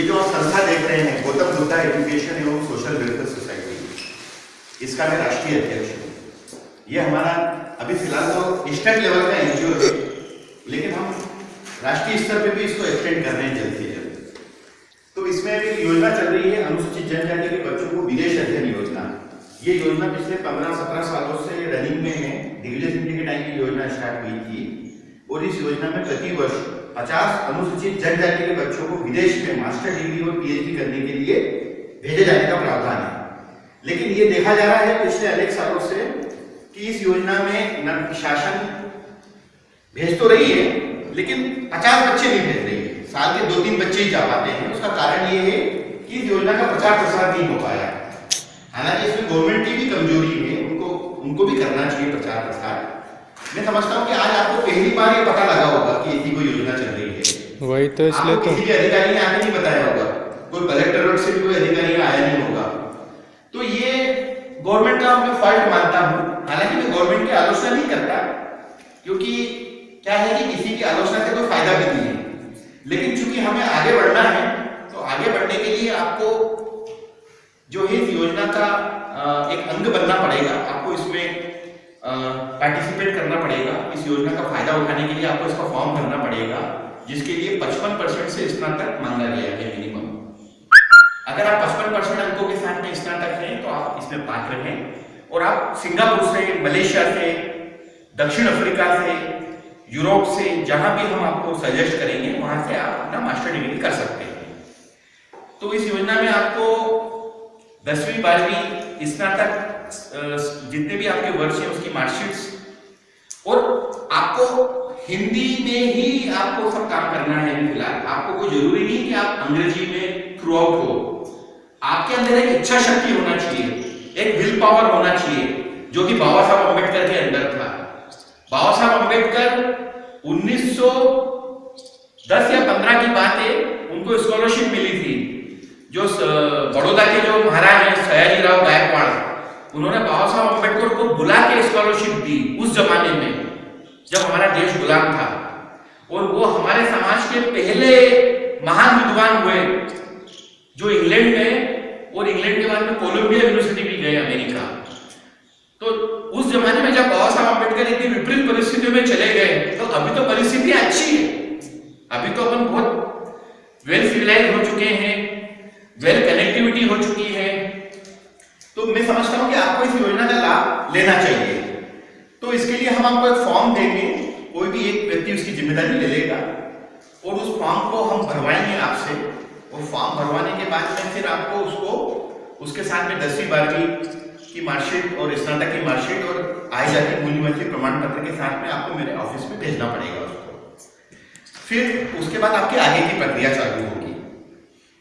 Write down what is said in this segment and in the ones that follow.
ये जो आप संस्था देख रहे हैं गौतम बुद्धा एजुकेशन एवं सोशल वेलफेयर सोसाइटी, इसका मैं राष्ट्रीय अध्यक्ष हूँ। ये हमारा अभी फ़िलहाल तो स्टेट लेवल का एनजीओ है, लेकिन हम राष्ट्रीय स्तर पे भी इसको एक्सटेंड कर रहे हैं जल्द से जल्द। तो इसमें एक योजना चल रही है, अनुसूचित जनजाति के बच्चों को विदेश अध्ययन योजना। ये योजना पिछले पंद्रह सत्रह सालों से रनिंग में है। दिग्विजय सिंह के टाइम की योजना स्टार्ट हुई थी और इस योजना में प्रति वर्ष 50 अनुसूचित जनजाति के बच्चों को विदेश में मास्टर डिग्री और पीएचडी करने के लिए भेजे जाने का प्रावधान है। लेकिन ये देखा जा रहा है पिछले अनेक सालों से कि इस योजना में शासन भेज तो रही है, लेकिन 50 बच्चे नहीं भेज रही है। साल के दो तीन बच्चे ही जा पाते हैं। उसका कारण ये है कि इस योजना का प्रचार प्रसार नहीं हो पाया। हालाँकि इसमें गवर्नमेंट की भी कमज़ोरी है, उनको उनको भी करना चाहिए प्रचार प्रसार। मैं समझता हूँ कि आज आपको पहली बार ये पता लगा होगा कि ऐसी कोई योजना चल रही है। वही तो इसलिए तो किसी अधिकारी ने आके नहीं बताया होगा। कोई कलेक्टर से भी कोई अधिकारी आया नहीं होगा। तो ये गवर्नमेंट का मैं फॉल्ट मानता हूँ। हालाँकि मैं गवर्नमेंट की आलोचना नहीं करता क्योंकि क्या है कि किसी की आलोचना से कोई फ़ायदा भी नहीं है। लेकिन चूँकि हमें आगे बढ़ना है तो आगे बढ़ने के लिए आपको जो है इस योजना का एक अंग बनना पड़ेगा। आपको इसमें पार्टिसिपेट करना पड़ेगा। इस योजना का फ़ायदा उठाने के लिए आपको इसका फॉर्म भरना पड़ेगा, जिसके लिए 55 परसेंट से स्नातक मांगा गया है मिनिमम अगर आप 55 परसेंट अंकों के साथ में स्नातक हैं तो आप इसमें पात्र हैं। और आप सिंगापुर से, मलेशिया से, दक्षिण अफ्रीका से, यूरोप से, जहाँ भी हम आपको सजेस्ट करेंगे, वहाँ से आप अपना मास्टर डिग्री कर सकते हैं। तो इस योजना में आपको दसवीं, बारहवीं स्नातक जितने भी आपके वर्ष हैं, उसकी मार्कशीट्स और आपको हिंदी में ही आपको सब काम करना है फ़िलहाल। आपको कोई ज़रूरी नहीं कि आप अंग्रेज़ी में थ्रू आउट हो। आपके अंदर एक इच्छा शक्ति होना चाहिए, एक विल पावर होना चाहिए, जो कि बाबा साहब अंबेडकर के अंदर था। बाबा साहब अंबेडकर 1910 या 15 की बात है उनको स्कॉलरशिप मिली थी। जो बड़ौदा के जो महाराज हैं सयाजी राव गायकवाड़ उन्होंने बाबा साहब अंबेडकर को बुला के स्कॉलरशिप दी उस जमाने में, जब हमारा देश गुलाम था। और वो हमारे समाज के पहले महान विद्वान हुए, जो इंग्लैंड में, और इंग्लैंड के बाद में कोलंबिया यूनिवर्सिटी भी गए अमेरिका। तो उस जमाने में जब बाबा साहब अंबेडकर इतनी विपरीत परिस्थितियों में चले गए तो अभी तो परिस्थिति अच्छी है। अभी तो अपन बहुत वेल सिविलाइज हो चुके हैं वेल कनेक्टिविटी हो चुकी है। तो मैं समझता हूँ कि आपको इस योजना का लाभ लेना चाहिए। तो इसके लिए हम आपको एक फॉर्म देंगे। कोई भी एक व्यक्ति उसकी ज़िम्मेदारी ले लेगा और उस फॉर्म को हम भरवाएँगे आपसे। और फॉर्म भरवाने के बाद में फिर आपको उसको, उसके साथ में दसवीं, बारहवीं की मार्कशीट और स्नातक की मार्कशीट और आय जाति मूल निवासी प्रमाण पत्र के साथ में आपको मेरे ऑफ़िस में भेजना पड़ेगा उसको। फिर उसके बाद आपकी आगे की प्रक्रिया चालू होगी।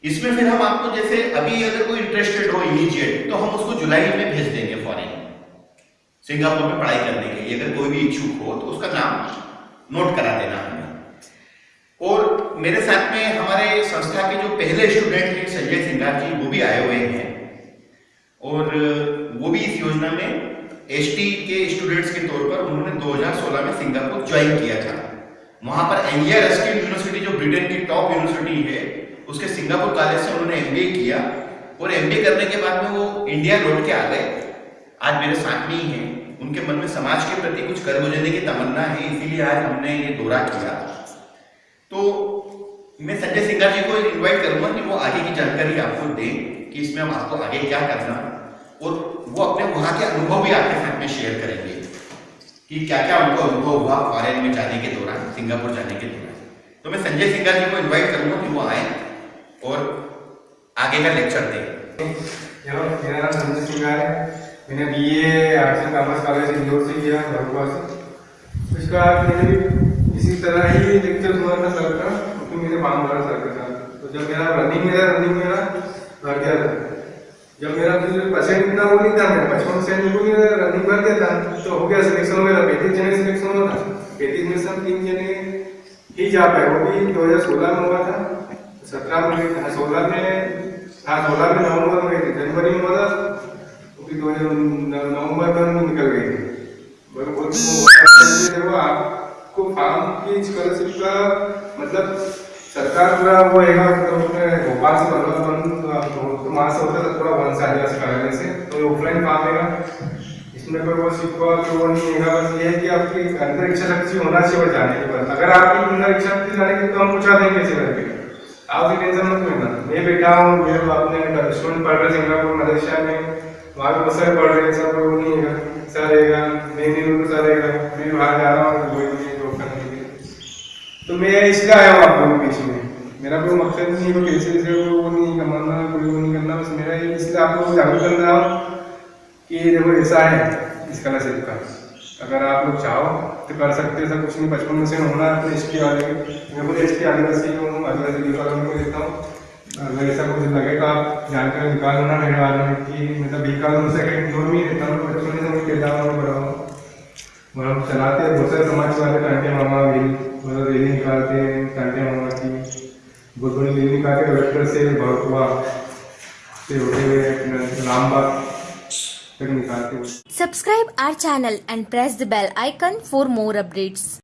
इसमें फिर हम आपको जैसे अभी अगर कोई इंटरेस्टेड हो इमीजिएट तो हम उसको जुलाई में भेज देंगे फॉरेन सिंगापुर में पढ़ाई करने के लिए, अगर कोई भी इच्छुक हो तो उसका नाम नोट करा देना हमें। और मेरे साथ में हमारे संस्था के जो पहले स्टूडेंट हैं, संजय सिंगार जी, वो भी आए हुए हैं। और वो भी इस योजना में एस के स्टूडेंट्स के तौर पर उन्होंने 2016 में सिंगापुर ज्वाइन किया था। वहाँ पर एंगिया रस्किन यूनिवर्सिटी जो ब्रिटेन की टॉप यूनिवर्सिटी है उसके सिंगापुर कॉलेज से उन्होंने एमबीए किया और एमबीए करने के बाद में वो इंडिया लौट के आ गए। आज मेरे साथ में ही हैं। उनके मन में समाज के प्रति कुछ कर गुजरने की तमन्ना है, इसीलिए आज हमने ये दौरा किया। तो मैं संजय सिंघा जी को इन्वाइट करूँगा कि वो आगे की जानकारी आपको दें कि इसमें हम आपको आगे क्या करना और वो अपने वहाँ के अनुभव भी आपके साथ में शेयर करेंगे कि क्या क्या उनको अनुभव हुआ फॉरेन में जाने के दौरान, सिंगापुर जाने के दौरान। तो मैं संजय सिंघा जी को इन्वाइट करूँगा कि वो आए। और आगे का लेक्चर दें। मेरा नाम संजय सिंह है। मैंने B A arts and commerce college Indore से किया भरुआ से। उसके मैंने भी इसी तरह ही लेक्चर हुआ था सर का, क्योंकि मैंने फॉर्म भरा सर के साथ तो जब मेरा रनिंग मेरा रनिंग मेरा भर गया था। जब मेरा फिर परसेंट इतना वो नहीं था, मेरा पचपन परसेंट को मेरा रनिंग भर गया था तो हो गया सिलेक्शन मेरा पैंतीस जने सिलेक्शन हुआ था। पैंतीस में से हम तीन जने ही जा पाए, वो भी दो हज़ार सोलह में हुआ था। सत्रह में हाँ सोलह में हाँ सोलह में नवंबर में गए थे जनवरी में था तो दो हज़ार नवंबर में निकल गए थे। वो आपको फार्म की स्कॉलरशिप का मतलब सरकार वो है तो भोपाल से तो, तो वहाँ से होता था वन कराने से तो ऑफलाइन है इसमें वो कि वो नहीं बस ये है कि आपकी शक्ति होना चाहिए जाने के बाद। अगर आपकी अंदर इच्छा शक्ति जाने की तो हम पूछा देंगे आप भी टेंशन मत लेना मैं बैठा हूँ मेरे बाप ने स्टूडेंट पढ़ रहे सिंगापुर, मलेशिया में। वहाँ पे बहुत सारे पढ़ रहे हैं, सब वो नहीं है ऐसा रहेगा मैं नहीं हूँ ऐसा रहेगा मैं बाहर जा रहा हूँ वही नहीं जॉब करने के लिए। तो मैं इसलिए आया हूँ आप लोगों के बीच में। मेरा कोई मकसद नहीं है, कोई पैसे से वो नहीं कमाना, कोई वो नहीं करना, बस मेरा इसलिए आप लोगों को जागरूक कर रहा हूँ कि देखो ऐसा है इस स्कॉलरशिप का। अगर आप लोग चाहो तो कर सकते हो, ऐसा कुछ नहीं। बचपन में से होना है तो एस टी वाले मैं खुद एस टी आदिवासी हूँ आदिवासी वालों को देता हूँ। अगर ऐसा कुछ लगे तो आप जानकारी निकालो ना मेरे बारे में, कि मतलब बी कॉलम से इग्नोर में ही रहता हूँ, बचपन से मैं कहता हूँ बड़ा हूँ। हम चलाते हैं, बहुत सारे समाज वाले कांटे मामा भी मतलब रैली निकालते हैं टांटे मामा की। बहुत बड़ी रैली निकाल के वेक्टर से भरतुआ से होते हुए, रामबाग तक निकालते हैं Subscribe our channel and press the bell icon for more updates.